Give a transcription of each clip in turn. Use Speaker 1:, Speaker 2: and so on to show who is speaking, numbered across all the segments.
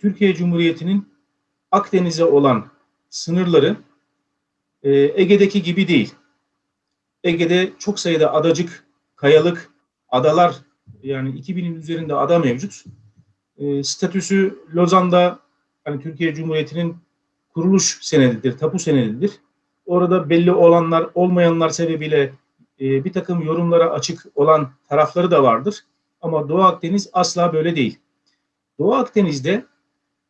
Speaker 1: Türkiye Cumhuriyeti'nin Akdeniz'e olan sınırları e, Ege'deki gibi değil. Ege'de çok sayıda adacık, kayalık, adalar yani 2000'in üzerinde ada mevcut. E, statüsü Lozan'da hani Türkiye Cumhuriyeti'nin kuruluş senedidir, tapu senedidir. Orada belli olanlar, olmayanlar sebebiyle e, bir takım yorumlara açık olan tarafları da vardır. Ama Doğu Akdeniz asla böyle değil. Doğu Akdeniz'de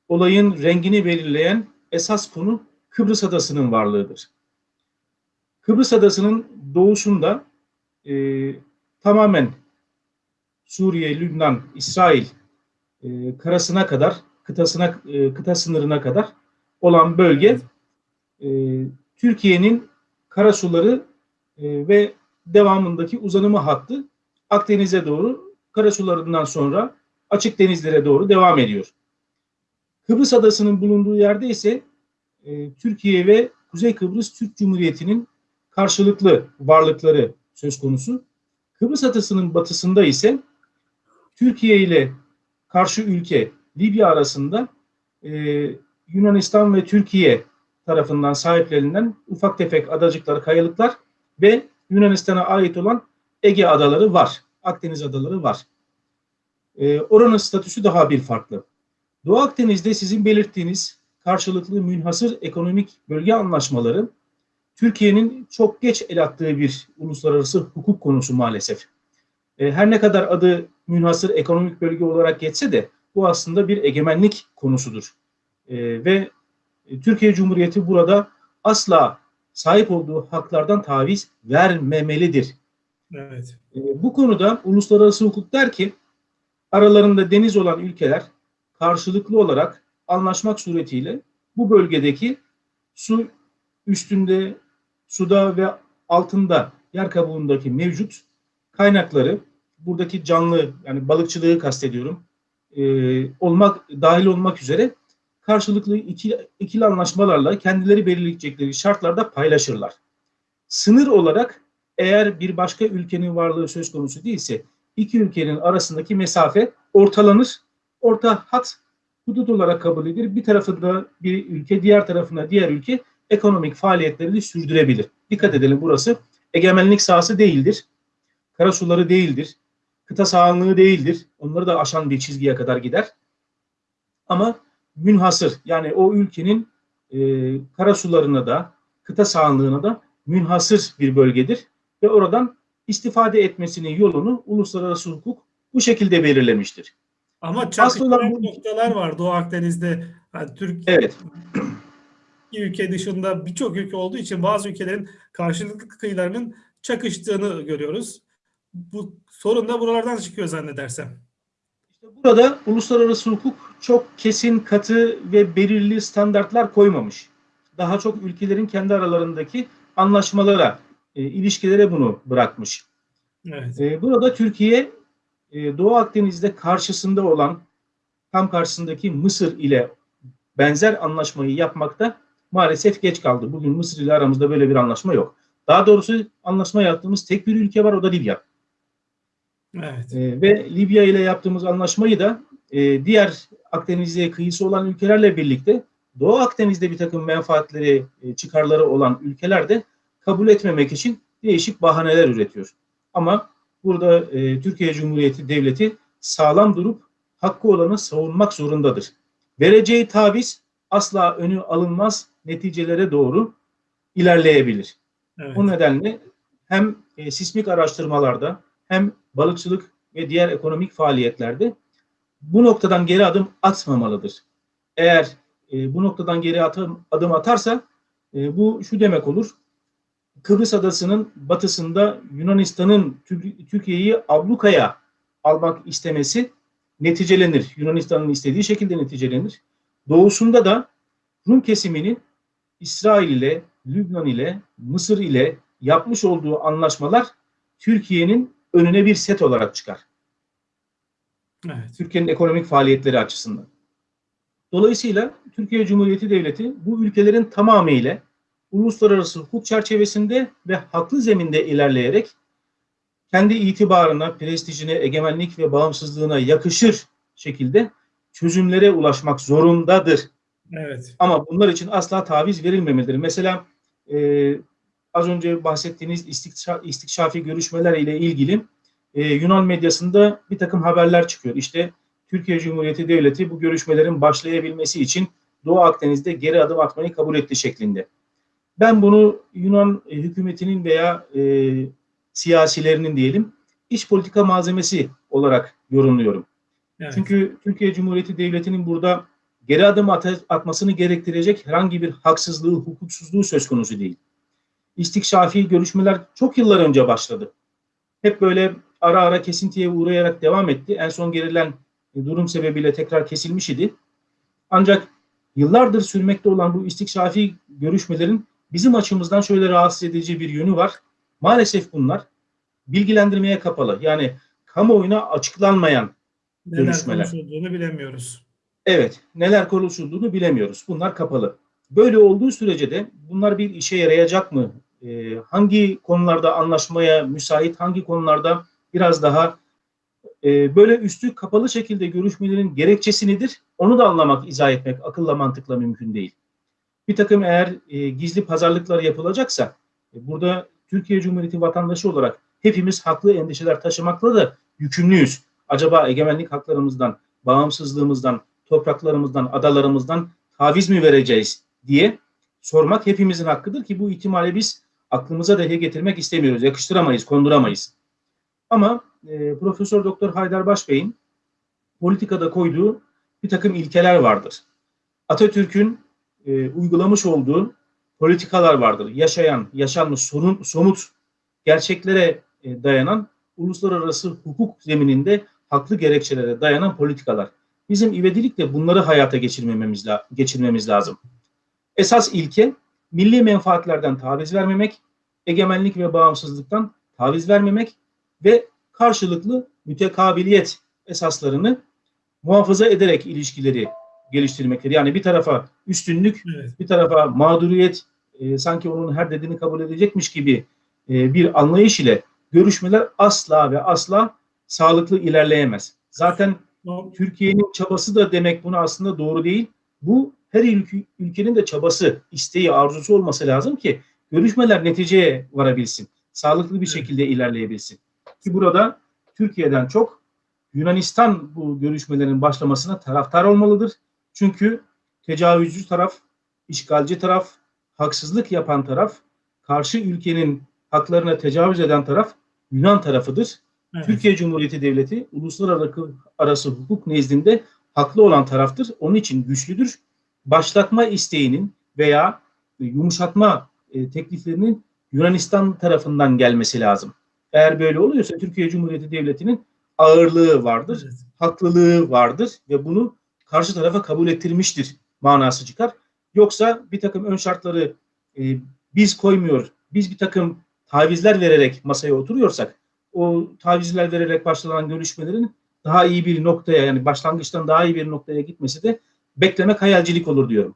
Speaker 1: olayın rengini belirleyen esas konu Kıbrıs Adası'nın varlığıdır. Kıbrıs Adası'nın doğusunda e, tamamen Suriye, Lübnan, İsrail e, karasına kadar, kıtasına e, kıta sınırına kadar olan bölge e, Türkiye'nin karasuları e, ve devamındaki uzanımı hattı Akdeniz'e doğru karasularından sonra açık denizlere doğru devam ediyor. Kıbrıs Adası'nın bulunduğu yerde ise e, Türkiye ve Kuzey Kıbrıs Türk Cumhuriyeti'nin karşılıklı varlıkları söz konusu. Kıbrıs Adası'nın batısında ise Türkiye ile karşı ülke Libya arasında e, Yunanistan ve Türkiye tarafından sahiplenilen ufak tefek adacıklar, kayalıklar ve Yunanistan'a ait olan Ege adaları var. Akdeniz adaları var. E, oranın statüsü daha bir farklı. Doğu Akdeniz'de sizin belirttiğiniz karşılıklı münhasır ekonomik bölge anlaşmaları Türkiye'nin çok geç el attığı bir uluslararası hukuk konusu maalesef. E, her ne kadar adı münhasır ekonomik bölge olarak geçse de bu aslında bir egemenlik konusudur. E, ve Türkiye Cumhuriyeti burada asla sahip olduğu haklardan taviz vermemelidir.
Speaker 2: Evet.
Speaker 1: E, bu konuda uluslararası hukuk der ki aralarında deniz olan ülkeler karşılıklı olarak anlaşmak suretiyle bu bölgedeki su üstünde, suda ve altında yer kabuğundaki mevcut kaynakları buradaki canlı yani balıkçılığı kastediyorum e, olmak dahil olmak üzere karşılıklı iki, ikili anlaşmalarla kendileri belirleyecekleri şartlarda paylaşırlar. Sınır olarak eğer bir başka ülkenin varlığı söz konusu değilse iki ülkenin arasındaki mesafe ortalanır. Orta hat hudut olarak kabul edilir. Bir tarafında bir ülke, diğer tarafında diğer ülke ekonomik faaliyetlerini sürdürebilir. Dikkat edelim burası egemenlik sahası değildir. Karasuları değildir. Kıta sahanlığı değildir. Onları da aşan bir çizgiye kadar gider. Ama münhasır yani o ülkenin e, karasularına da kıta sahanlığına da münhasır bir bölgedir ve oradan istifade etmesinin yolunu uluslararası hukuk bu şekilde belirlemiştir.
Speaker 2: Ama çakışan bu... noktalar var Doğu Akdeniz'de. Yani Türkiye
Speaker 1: evet.
Speaker 2: ülke dışında birçok ülke olduğu için bazı ülkelerin karşılıklı kıyılarının çakıştığını görüyoruz. Bu sorun da buralardan çıkıyor zannedersem.
Speaker 1: İşte burada uluslararası hukuk çok kesin, katı ve belirli standartlar koymamış. Daha çok ülkelerin kendi aralarındaki anlaşmalara, e, ilişkilere bunu bırakmış.
Speaker 2: Evet.
Speaker 1: E, burada Türkiye e, Doğu Akdeniz'de karşısında olan tam karşısındaki Mısır ile benzer anlaşmayı yapmakta maalesef geç kaldı. Bugün Mısır ile aramızda böyle bir anlaşma yok. Daha doğrusu anlaşma yaptığımız tek bir ülke var o da Libya.
Speaker 2: Evet.
Speaker 1: E, ve Libya ile yaptığımız anlaşmayı da e, diğer Akdeniz'e kıyısı olan ülkelerle birlikte Doğu Akdeniz'de bir takım menfaatleri, e, çıkarları olan ülkeler de kabul etmemek için değişik bahaneler üretiyor. Ama burada e, Türkiye Cumhuriyeti Devleti sağlam durup hakkı olanı savunmak zorundadır. Vereceği taviz asla önü alınmaz neticelere doğru ilerleyebilir. Evet. O nedenle hem e, sismik araştırmalarda hem balıkçılık ve diğer ekonomik faaliyetlerde bu noktadan geri adım atmamalıdır. Eğer e, bu noktadan geri adım, adım atarsa e, bu şu demek olur. Kıbrıs Adası'nın batısında Yunanistan'ın Türkiye'yi ablukaya almak istemesi neticelenir. Yunanistan'ın istediği şekilde neticelenir. Doğusunda da Rum kesiminin İsrail ile, Lübnan ile, Mısır ile yapmış olduğu anlaşmalar Türkiye'nin önüne bir set olarak çıkar.
Speaker 2: Evet.
Speaker 1: Türkiye'nin ekonomik faaliyetleri açısından. Dolayısıyla Türkiye Cumhuriyeti Devleti bu ülkelerin tamamıyla uluslararası hukuk çerçevesinde ve haklı zeminde ilerleyerek kendi itibarına, prestijine, egemenlik ve bağımsızlığına yakışır şekilde çözümlere ulaşmak zorundadır.
Speaker 2: Evet.
Speaker 1: Ama bunlar için asla taviz verilmemelidir. Mesela e, az önce bahsettiğiniz istikşa, istikşafi görüşmeler ile ilgili e, Yunan medyasında bir takım haberler çıkıyor. İşte Türkiye Cumhuriyeti Devleti bu görüşmelerin başlayabilmesi için Doğu Akdeniz'de geri adım atmayı kabul etti şeklinde. Ben bunu Yunan e, hükümetinin veya e, siyasilerinin diyelim iç politika malzemesi olarak yorumluyorum.
Speaker 2: evet.
Speaker 1: Çünkü Türkiye Cumhuriyeti Devleti'nin burada geri adım at- atmasını gerektirecek herhangi bir haksızlığı, hukuksuzluğu söz konusu değil. İstikşafi görüşmeler çok yıllar önce başladı. Hep böyle ara ara kesintiye uğrayarak devam etti. En son gerilen durum sebebiyle tekrar kesilmiş idi. Ancak yıllardır sürmekte olan bu istikşafi görüşmelerin bizim açımızdan şöyle rahatsız edici bir yönü var. Maalesef bunlar bilgilendirmeye kapalı. Yani kamuoyuna açıklanmayan
Speaker 2: Neler
Speaker 1: görüşmeler.
Speaker 2: konuşulduğunu bilemiyoruz.
Speaker 1: Evet, neler konuşulduğunu bilemiyoruz. Bunlar kapalı. Böyle olduğu sürece de bunlar bir işe yarayacak mı? Ee, hangi konularda anlaşmaya müsait, hangi konularda biraz daha e, böyle üstü kapalı şekilde görüşmelerin gerekçesi nedir? Onu da anlamak, izah etmek akılla mantıkla mümkün değil. Bir takım eğer e, gizli pazarlıklar yapılacaksa, e, burada Türkiye Cumhuriyeti vatandaşı olarak hepimiz haklı endişeler taşımakla da yükümlüyüz. Acaba egemenlik haklarımızdan, bağımsızlığımızdan, topraklarımızdan, adalarımızdan taviz mi vereceğiz diye sormak hepimizin hakkıdır ki bu ihtimali biz aklımıza dahi getirmek istemiyoruz. Yakıştıramayız, konduramayız. Ama e, Profesör Doktor Haydar Başbey'in politikada koyduğu bir takım ilkeler vardır. Atatürk'ün e, uygulamış olduğu politikalar vardır. Yaşayan, yaşanmış, sorun, somut gerçeklere e, dayanan uluslararası hukuk zemininde haklı gerekçelere dayanan politikalar. Bizim ivedilikle bunları hayata geçirmemiz, la- geçirmemiz lazım. Esas ilke milli menfaatlerden taviz vermemek, egemenlik ve bağımsızlıktan taviz vermemek ve karşılıklı mütekabiliyet esaslarını muhafaza ederek ilişkileri geliştirmektir. Yani bir tarafa üstünlük,
Speaker 2: Evet.
Speaker 1: bir tarafa mağduriyet, e, sanki onun her dediğini kabul edecekmiş gibi e, bir anlayış ile görüşmeler asla ve asla sağlıklı ilerleyemez. Zaten Türkiye'nin çabası da demek bunu aslında doğru değil. Bu her ülke, ülkenin de çabası, isteği, arzusu olması lazım ki görüşmeler neticeye varabilsin. Sağlıklı bir şekilde ilerleyebilsin. Ki burada Türkiye'den çok Yunanistan bu görüşmelerin başlamasına taraftar olmalıdır. Çünkü tecavüzcü taraf, işgalci taraf, haksızlık yapan taraf, karşı ülkenin haklarına tecavüz eden taraf Yunan tarafıdır.
Speaker 2: evet.
Speaker 1: Türkiye Cumhuriyeti Devleti uluslararası arası hukuk nezdinde haklı olan taraftır. Onun için güçlüdür. Başlatma isteğinin veya yumuşatma e, tekliflerinin Yunanistan tarafından gelmesi lazım. Eğer böyle oluyorsa Türkiye Cumhuriyeti Devleti'nin ağırlığı vardır,
Speaker 2: Evet.
Speaker 1: haklılığı vardır ve bunu karşı tarafa kabul ettirmiştir manası çıkar. Yoksa bir takım ön şartları e, biz koymuyor, biz bir takım tavizler vererek masaya oturuyorsak o tavizler vererek başlanan görüşmelerin daha iyi bir noktaya yani başlangıçtan daha iyi bir noktaya gitmesi de beklemek hayalcilik olur diyorum.